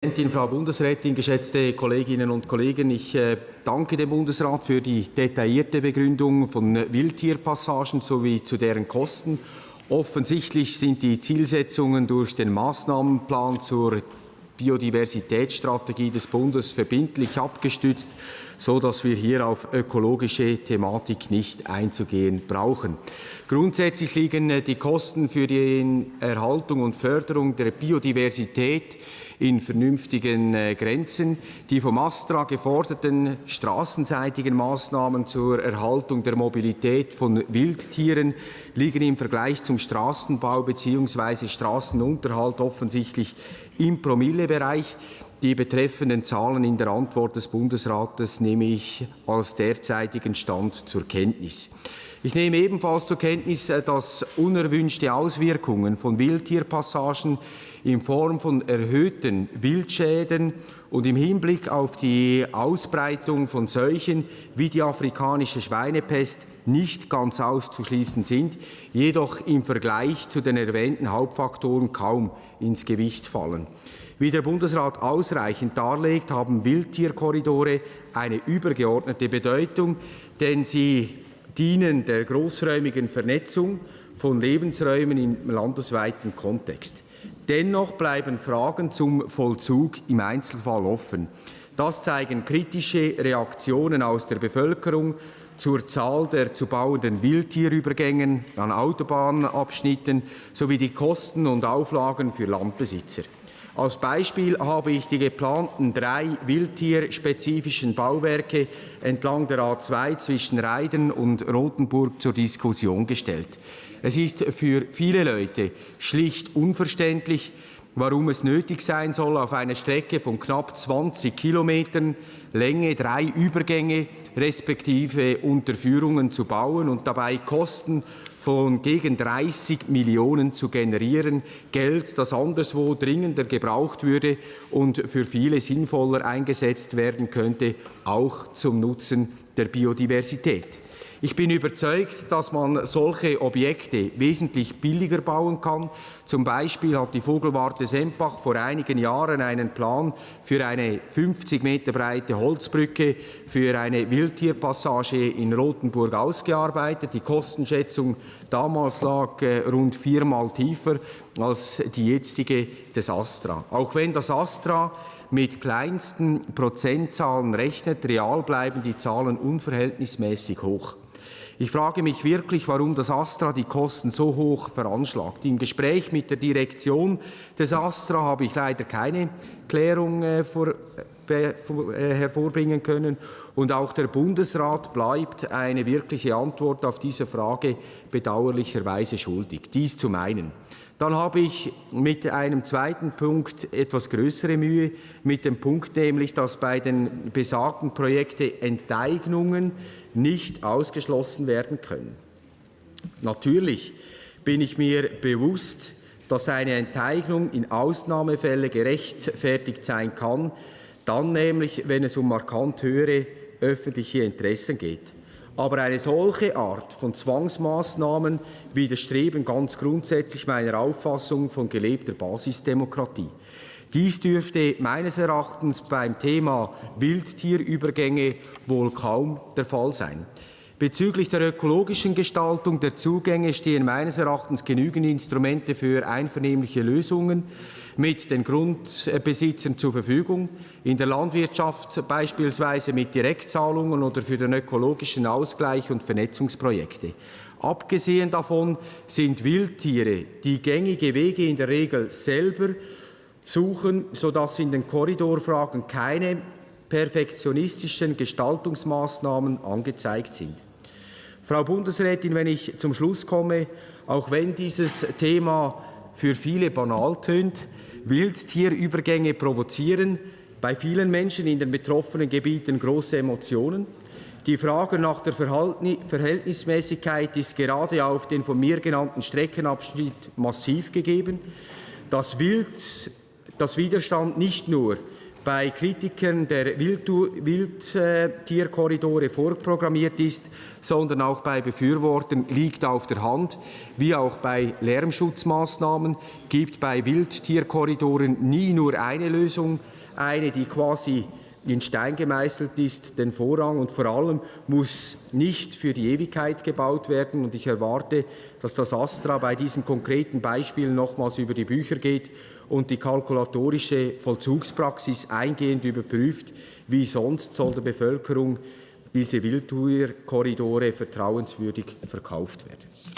Präsidentin, Frau Bundesrätin, geschätzte Kolleginnen und Kollegen, ich äh, danke dem Bundesrat für die detaillierte Begründung von Wildtierpassagen sowie zu deren Kosten. Offensichtlich sind die Zielsetzungen durch den Maßnahmenplan zur Biodiversitätsstrategie des Bundes verbindlich abgestützt, so dass wir hier auf ökologische Thematik nicht einzugehen brauchen. Grundsätzlich liegen äh, die Kosten für die Erhaltung und Förderung der Biodiversität in vernünftigen äh, Grenzen. Die vom Astra geforderten straßenseitigen Maßnahmen zur Erhaltung der Mobilität von Wildtieren liegen im Vergleich zum Straßenbau bzw. Straßenunterhalt offensichtlich im Promillebereich. Die betreffenden Zahlen in der Antwort des Bundesrates nehme ich als derzeitigen Stand zur Kenntnis. Ich nehme ebenfalls zur Kenntnis, äh, dass unerwünschte Auswirkungen von Wildtierpassagen in Form von erhöhten Wildschäden und im Hinblick auf die Ausbreitung von Seuchen wie die afrikanische Schweinepest nicht ganz auszuschließen sind, jedoch im Vergleich zu den erwähnten Hauptfaktoren kaum ins Gewicht fallen. Wie der Bundesrat ausreichend darlegt, haben Wildtierkorridore eine übergeordnete Bedeutung, denn sie dienen der großräumigen Vernetzung von Lebensräumen im landesweiten Kontext. Dennoch bleiben Fragen zum Vollzug im Einzelfall offen. Das zeigen kritische Reaktionen aus der Bevölkerung zur Zahl der zu bauenden Wildtierübergängen an Autobahnabschnitten sowie die Kosten und Auflagen für Landbesitzer. Als Beispiel habe ich die geplanten drei wildtierspezifischen Bauwerke entlang der A2 zwischen Reiden und Rothenburg zur Diskussion gestellt. Es ist für viele Leute schlicht unverständlich, warum es nötig sein soll, auf einer Strecke von knapp 20 Kilometern Länge drei Übergänge respektive Unterführungen zu bauen und dabei Kosten von gegen 30 Millionen zu generieren, Geld, das anderswo dringender gebraucht würde und für viele sinnvoller eingesetzt werden könnte, auch zum Nutzen der Biodiversität. Ich bin überzeugt, dass man solche Objekte wesentlich billiger bauen kann. Zum Beispiel hat die Vogelwarte Sempach vor einigen Jahren einen Plan für eine 50 Meter breite Holzbrücke für eine Wildtierpassage in Rothenburg ausgearbeitet. Die Kostenschätzung damals lag äh, rund viermal tiefer als die jetzige des Astra. Auch wenn das Astra mit kleinsten Prozentzahlen rechnet, real bleiben die Zahlen unverhältnismäßig hoch. Ich frage mich wirklich, warum das Astra die Kosten so hoch veranschlagt. Im Gespräch mit der Direktion des Astra habe ich leider keine Klärung äh, äh, äh, hervorbringen können. Und auch der Bundesrat bleibt eine wirkliche Antwort auf diese Frage bedauerlicherweise schuldig. Dies zum einen. Dann habe ich mit einem zweiten Punkt etwas größere Mühe, mit dem Punkt nämlich, dass bei den besagten Projekten Enteignungen nicht ausgeschlossen werden können. Natürlich bin ich mir bewusst, dass eine Enteignung in Ausnahmefällen gerechtfertigt sein kann, dann nämlich, wenn es um markant höhere öffentliche Interessen geht. Aber eine solche Art von Zwangsmaßnahmen widerstreben ganz grundsätzlich meiner Auffassung von gelebter Basisdemokratie. Dies dürfte meines Erachtens beim Thema Wildtierübergänge wohl kaum der Fall sein. Bezüglich der ökologischen Gestaltung der Zugänge stehen meines Erachtens genügend Instrumente für einvernehmliche Lösungen mit den Grundbesitzern zur Verfügung, in der Landwirtschaft beispielsweise mit Direktzahlungen oder für den ökologischen Ausgleich und Vernetzungsprojekte. Abgesehen davon sind Wildtiere die gängige Wege in der Regel selber suchen, sodass in den Korridorfragen keine perfektionistischen Gestaltungsmaßnahmen angezeigt sind. Frau Bundesrätin, wenn ich zum Schluss komme, auch wenn dieses Thema für viele banal tönt, Wildtierübergänge provozieren bei vielen Menschen in den betroffenen Gebieten große Emotionen. Die Frage nach der Verhältnismäßigkeit ist gerade auf den von mir genannten Streckenabschnitt massiv gegeben. Das Wild, das Widerstand nicht nur bei Kritikern der Wildtierkorridore vorprogrammiert ist, sondern auch bei Befürwortern liegt auf der Hand. Wie auch bei Lärmschutzmaßnahmen gibt bei Wildtierkorridoren nie nur eine Lösung, eine, die quasi in Stein gemeißelt ist, den Vorrang und vor allem muss nicht für die Ewigkeit gebaut werden. Und ich erwarte, dass das Astra bei diesen konkreten Beispielen nochmals über die Bücher geht und die kalkulatorische Vollzugspraxis eingehend überprüft. Wie sonst soll der Bevölkerung diese Wildtierkorridore vertrauenswürdig verkauft werden.